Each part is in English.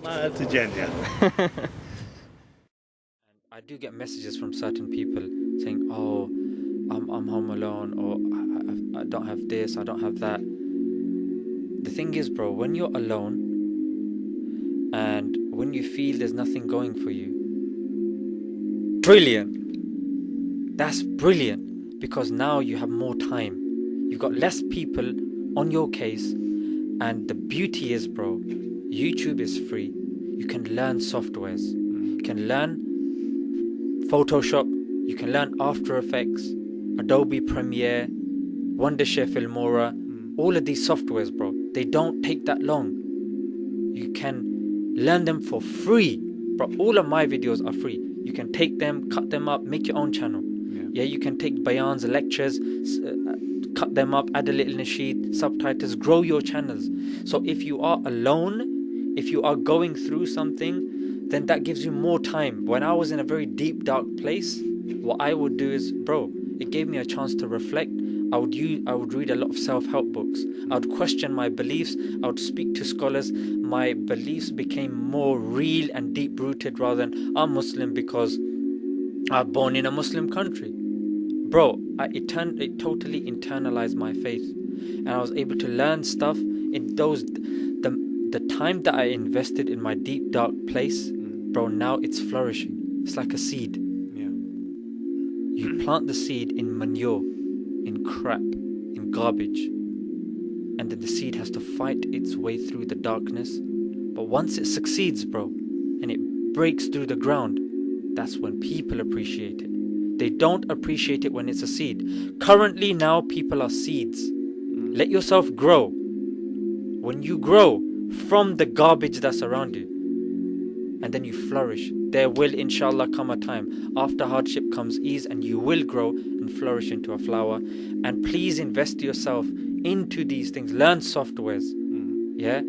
Smile to Jannah. I do get messages from certain people saying, "Oh, I'm I'm home alone, or I, I, I don't have this, I don't have that." The thing is, bro, when you're alone and when you feel there's nothing going for you, brilliant. That's brilliant because now you have more time. You've got less people on your case, and the beauty is, bro, YouTube is free. You can learn softwares. You can learn Photoshop. You can learn After Effects, Adobe Premiere, Wondershare Filmora. All of these softwares, bro, they don't take that long. You can learn them for free. Bro, all of my videos are free. You can take them, cut them up, make your own channel. Yeah. Yeah, you can take bayans, lectures, uh, cut them up, add a little nasheed, subtitles, grow your channels. So if you are alone, if you are going through something, then that gives you more time. When I was in a very deep, dark place, what I would do is, bro, it gave me a chance to reflect. I would use, I would read a lot of self-help books. I would question my beliefs. I would speak to scholars. My beliefs became more real and deep-rooted rather than I'm Muslim because I'm born in a Muslim country. Bro, I it, turned, it totally internalized my faith, and I was able to learn stuff in those the time that I invested in my deep dark place. Bro, now it's flourishing. It's like a seed. Yeah. You plant the seed in manure, in crap, in garbage, and then the seed has to fight its way through the darkness. But once it succeeds, bro, and it breaks through the ground, that's when people appreciate it. They don't appreciate it when it's a seed. Currently, now people are seeds. Mm. Let yourself grow. When you grow from the garbage that's around you, and then you flourish, there will inshallah come a time after hardship comes ease, and you will grow and flourish into a flower. And please invest yourself into these things. Learn softwares, yeah,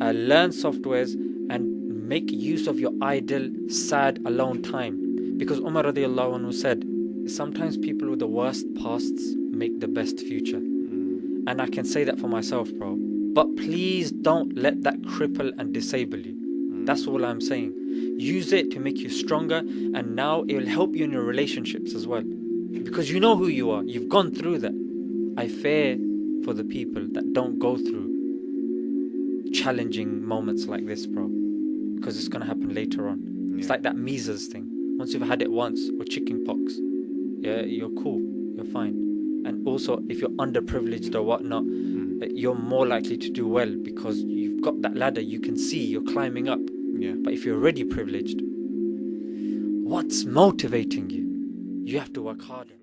uh, learn softwares and make use of your idle, sad, alone time. Because Umar radiallahu anhu said, sometimes people with the worst pasts make the best future. And I can say that for myself, bro. But please don't let that cripple and disable you. That's all I'm saying. Use it to make you stronger, and now it will help you in your relationships as well. Because you know who you are, you've gone through that. I fear for the people that don't go through challenging moments like this, bro. Because it's gonna happen later on. It's like that measles thing. Once you've had it once, or chicken pox, yeah, you're cool, you're fine. And also, if you're underprivileged or whatnot, you're more likely to do well because you've got that ladder you can see, you're climbing up. Yeah. But if you're already privileged, what's motivating you? You have to work harder.